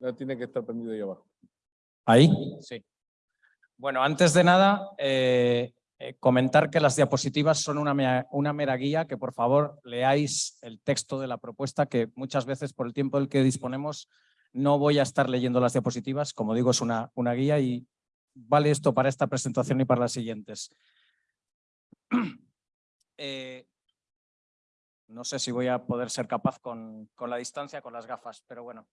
No, tiene que estar prendido ahí abajo. ¿Ahí? Sí. Bueno, antes de nada, eh, eh, comentar que las diapositivas son una, mea- una mera guía, que por favor leáis el texto de la propuesta, que muchas veces por el tiempo del que disponemos no voy a estar leyendo las diapositivas. Como digo, es una, una guía y vale esto para esta presentación y para las siguientes. Eh, no sé si voy a poder ser capaz con, con la distancia, con las gafas, pero bueno.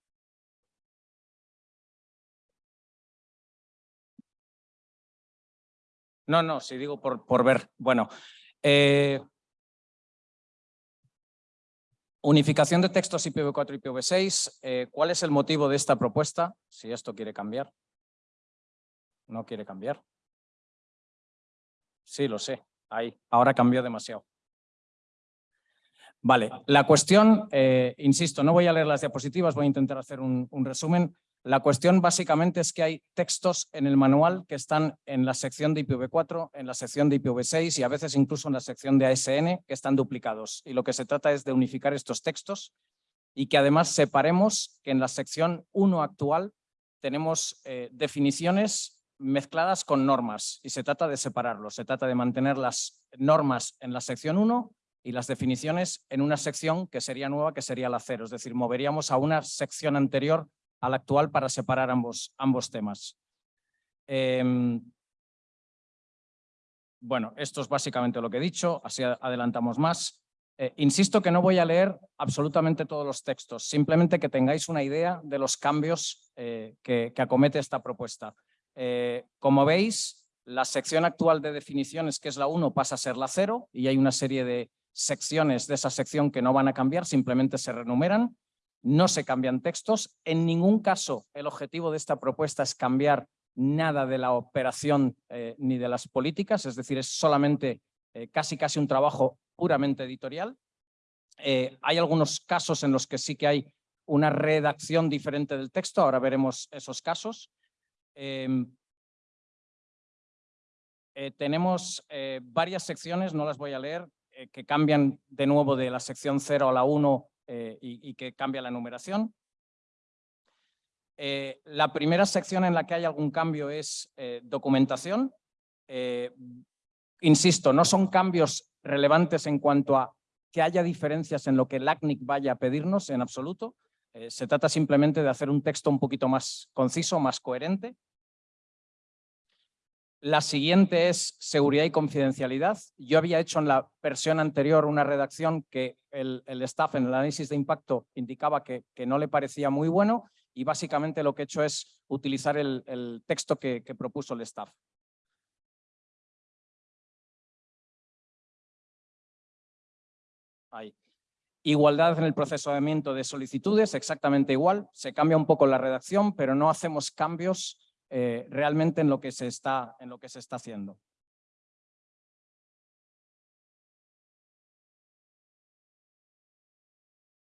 No, no, si digo por, por ver. Bueno, eh, unificación de textos IPv4 y IPv6. eh, ¿Cuál es el motivo de esta propuesta? Si esto quiere cambiar. No quiere cambiar. Sí, lo sé. Ahí, ahora cambió demasiado. Vale, la cuestión, eh, insisto, no voy a leer las diapositivas, voy a intentar hacer un, resumen. La cuestión básicamente es que hay textos en el manual que están en la sección de IPv4, en la sección de IPv6 y a veces incluso en la sección de ASN que están duplicados. Y lo que se trata es de unificar estos textos y que además separemos que en la sección 1 actual tenemos eh, definiciones mezcladas con normas y se trata de separarlos. Se trata de mantener las normas en la sección 1 y las definiciones en una sección que sería nueva, que sería la 0. Es decir, moveríamos a una sección anterior a la actual para separar ambos, ambos temas. Em, bueno, esto es básicamente lo que he dicho, así adelantamos más. Eh, insisto que no voy a leer absolutamente todos los textos, simplemente que tengáis una idea de los cambios eh, que acomete esta propuesta. Eh, como veis, la sección actual de definiciones, que es la 1, pasa a ser la 0 y hay una serie de secciones de esa sección que no van a cambiar, simplemente se renumeran, no se cambian textos. En ningún caso el objetivo de esta propuesta es cambiar nada de la operación eh, ni de las políticas, es decir, es solamente eh, casi casi un trabajo puramente editorial. Hay algunos casos en los que sí que hay una redacción diferente del texto, ahora veremos esos casos. Eh, tenemos eh, varias secciones, no las voy a leer, eh, que cambian de nuevo de la sección 0 a la 1 eh, y, y que cambia la numeración. Eh, la primera sección en la que hay algún cambio es eh, documentación. Insisto, no son cambios relevantes en cuanto a que haya diferencias en lo que el ACNIC vaya a pedirnos en absoluto. Se trata simplemente de hacer un texto un poquito más conciso, más coherente. La siguiente es seguridad y confidencialidad. Yo había hecho en la versión anterior una redacción que el, staff en el análisis de impacto indicaba que, no le parecía muy bueno y básicamente lo que he hecho es utilizar el, texto que, propuso el staff. Igualdad en el procesamiento de solicitudes, exactamente igual. Se cambia un poco la redacción, pero no hacemos cambios eh, realmente en lo, que se está, en lo que se está haciendo.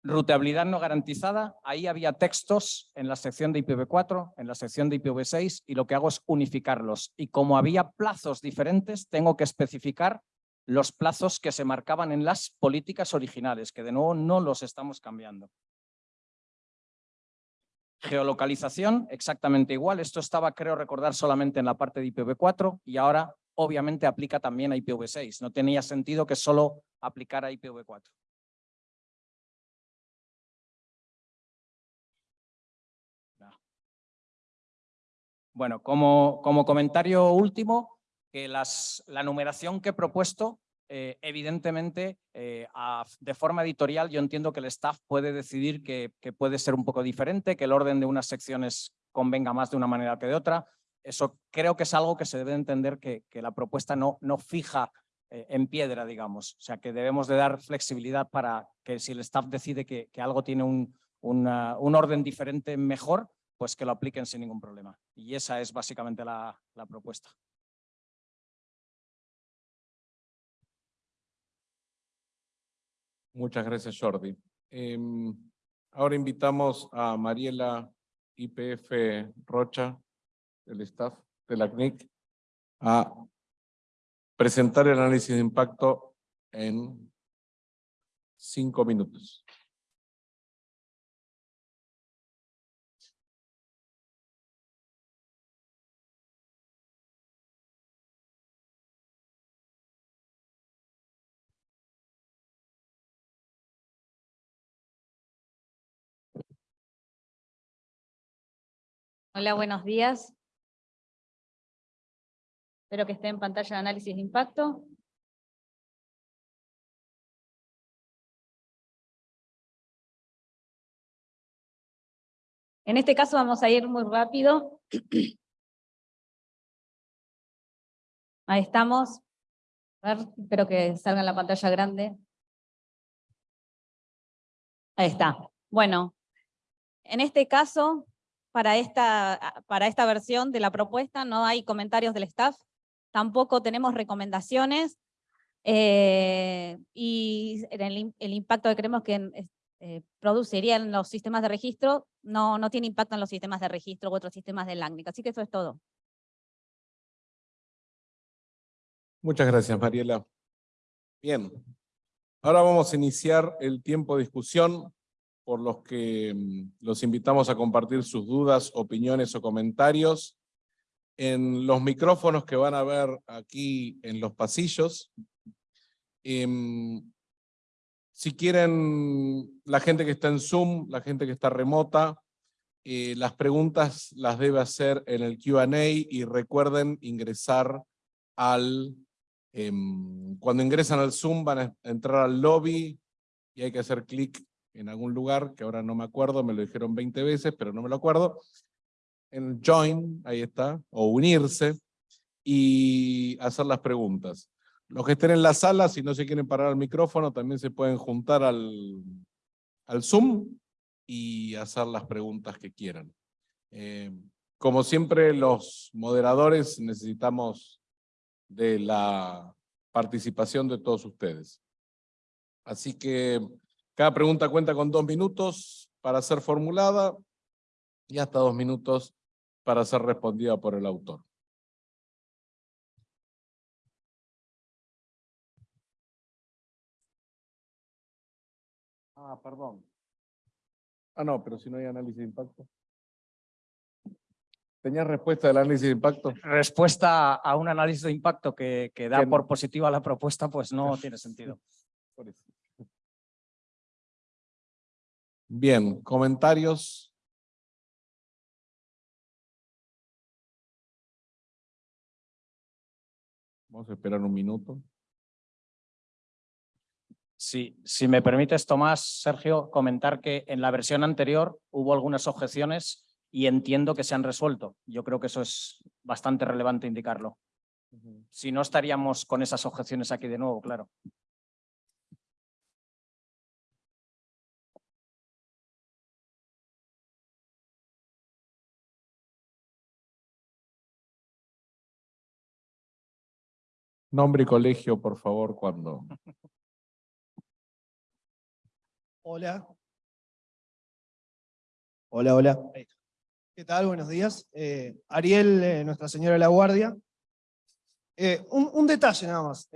Ruteabilidad no garantizada, ahí había textos en la sección de IPv4, en la sección de IPv6 y lo que hago es unificarlos. Y como había plazos diferentes, tengo que especificar los plazos que se marcaban en las políticas originales, que de nuevo no los estamos cambiando. Geolocalización, exactamente igual. Esto estaba, creo recordar, solamente en la parte de IPv4 y ahora obviamente aplica también a IPv6. No tenía sentido que solo aplicara a IPv4. Bueno, como, como comentario último, que las, la numeración que he propuesto, eh, evidentemente, eh, de forma editorial, yo entiendo que el staff puede decidir que, puede ser un poco diferente, que el orden de unas secciones convenga más de una manera que de otra. Eso creo que es algo que se debe entender que, la propuesta no, no fija eh, en piedra, digamos. O sea, que debemos de dar flexibilidad para que si el staff decide que, algo tiene un, un orden diferente mejor, pues que lo apliquen sin ningún problema. Y esa es básicamente la, la propuesta. Muchas gracias, Jordi. Eh, ahora invitamos a Mariela IPF Rocha, del staff de la CNIC, a presentar el análisis de impacto en cinco minutos. Hola, buenos días. Espero que esté en pantalla de análisis de impacto. En este caso vamos a ir muy rápido. Ahí estamos. A ver, espero que salga en la pantalla grande. Ahí está. Bueno, en este caso, para esta, para esta versión de la propuesta no hay comentarios del staff, tampoco tenemos recomendaciones, eh, y el, el, impacto que creemos que eh, produciría en los sistemas de registro no, no tiene impacto en los sistemas de registro u otros sistemas de LACNIC. Así que eso es todo. Muchas gracias, Mariela. Bien, ahora vamos a iniciar el tiempo de discusión por los que mm, los invitamos a compartir sus dudas, opiniones o comentarios en los micrófonos que van a ver aquí en los pasillos. Em, si quieren, la gente que está en Zoom, la gente que está remota, eh, las preguntas las debe hacer en el Q&A y recuerden ingresar al... Em, cuando ingresan al Zoom van a entrar al lobby y hay que hacer clic en algún lugar, que ahora no me acuerdo, me lo dijeron 20 veces, pero no me lo acuerdo. En Join, ahí está, o unirse, y hacer las preguntas. Los que estén en la sala, si no se quieren parar al micrófono, también se pueden juntar al, al Zoom y hacer las preguntas que quieran. Eh, como siempre, los moderadores necesitamos de la participación de todos ustedes. Así que cada pregunta cuenta con dos minutos para ser formulada y hasta dos minutos para ser respondida por el autor. Ah, perdón. Ah, no, pero si no hay análisis de impacto. ¿Tenías respuesta del análisis de impacto? Respuesta a un análisis de impacto que, que da por positiva la propuesta, pues no tiene sentido. Bien, comentarios. Vamos a esperar un minuto. Sí, si me permites, Tomás, Sergio, comentar que en la versión anterior hubo algunas objeciones y entiendo que se han resuelto. Yo creo que eso es bastante relevante indicarlo. Si no, estaríamos con esas objeciones aquí de nuevo, claro. Nombre y colegio, por favor, cuando... Hola. Hola, hola. ¿Qué tal? Buenos días. Eh, Ariel, eh, Nuestra Señora de la Guardia. Eh, un, detalle nada más.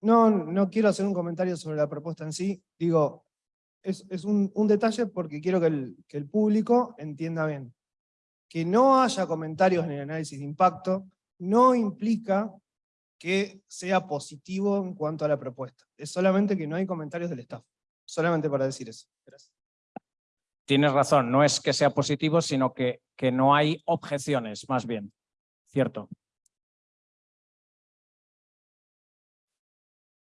no, no quiero hacer un comentario sobre la propuesta en sí. Digo, es, un, detalle porque quiero que el, que el público entienda bien. Que no haya comentarios en el análisis de impacto no implica que sea positivo en cuanto a la propuesta. Es solamente que no hay comentarios del staff. Solamente para decir eso. Tienes razón, no es que sea positivo, sino que, que no hay objeciones, más bien. Cierto.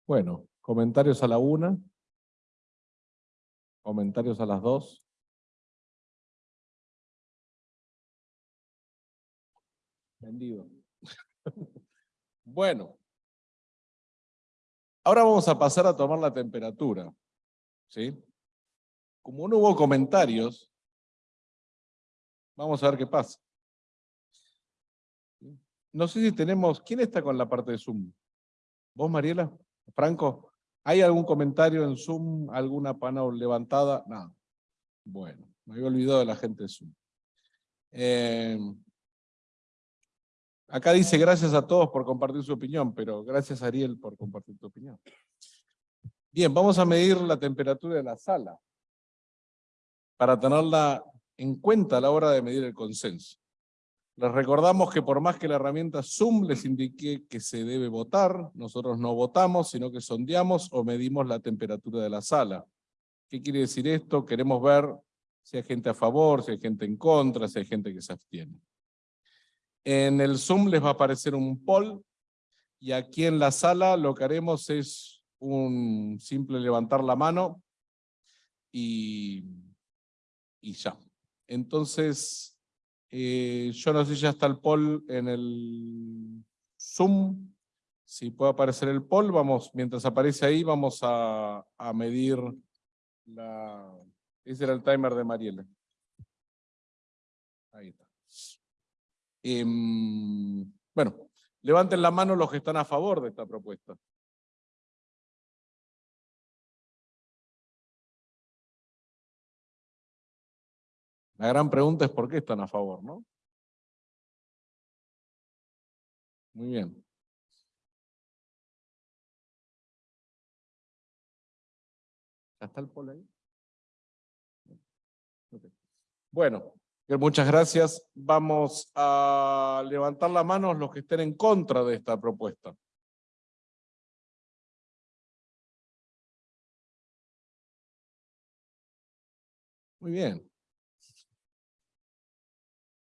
Bueno, comentarios a la una. Comentarios a las dos. Vendido. bueno. Ahora vamos a pasar a tomar la temperatura. ¿sí? Como no hubo comentarios, vamos a ver qué pasa. No sé si tenemos, ¿quién está con la parte de Zoom? ¿Vos, Mariela? ¿Franco? ¿Hay algún comentario en Zoom? ¿Alguna panel levantada? Nada. Bueno, me había olvidado de la gente de Zoom. Eh, acá dice gracias a todos por compartir su opinión, pero gracias Ariel por compartir tu opinión. Bien, vamos a medir la temperatura de la sala para tenerla en cuenta a la hora de medir el consenso. Les recordamos que por más que la herramienta Zoom les indique que se debe votar, nosotros no votamos, sino que sondeamos o medimos la temperatura de la sala. ¿Qué quiere decir esto? Queremos ver si hay gente a favor, si hay gente en contra, si hay gente que se abstiene. En el Zoom les va a aparecer un poll, y aquí en la sala lo que haremos es un simple levantar la mano y, y ya. Entonces, eh, yo no sé si ya está el poll en el Zoom. Si puede aparecer el poll, vamos, mientras aparece ahí, vamos a, a medir la... Ese era el timer de Mariela. Ahí está. Em, bueno, levanten la mano los que están a favor de esta propuesta. La gran pregunta es por qué están a favor, ¿no? Muy bien. ¿Ya está el polo ahí? Bueno, muchas gracias. Vamos a levantar la mano los que estén en contra de esta propuesta. Muy bien.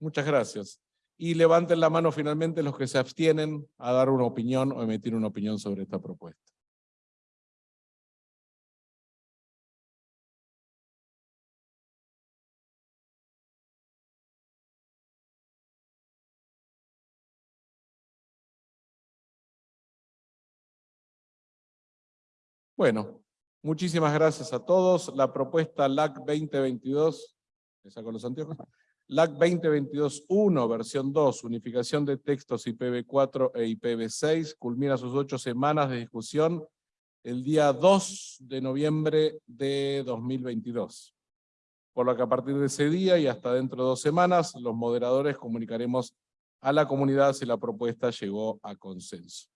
Muchas gracias. Y levanten la mano finalmente los que se abstienen a dar una opinión o emitir una opinión sobre esta propuesta. Bueno, muchísimas gracias a todos. La propuesta LAC 2022, ¿me saco los anteojos? LAC 2022-1, versión 2, unificación de textos IPv4 e IPv6, culmina sus ocho semanas de discusión el día 2 de noviembre de 2022. Por lo que a partir de ese día y hasta dentro de dos semanas, los moderadores comunicaremos a la comunidad si la propuesta llegó a consenso.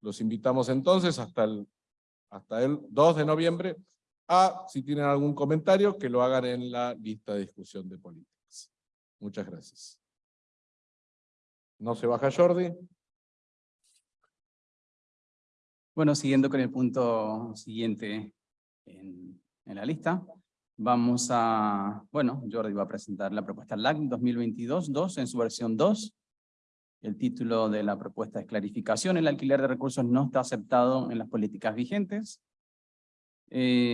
Los invitamos entonces hasta el, hasta el 2 de noviembre a, si tienen algún comentario, que lo hagan en la lista de discusión de política. Muchas gracias. No se baja Jordi. Bueno, siguiendo con el punto siguiente en, en, la lista, vamos a, bueno, Jordi va a presentar la propuesta LAC 2022-2 en su versión 2. El título de la propuesta es clarificación, el alquiler de recursos no está aceptado en las políticas vigentes. Eh,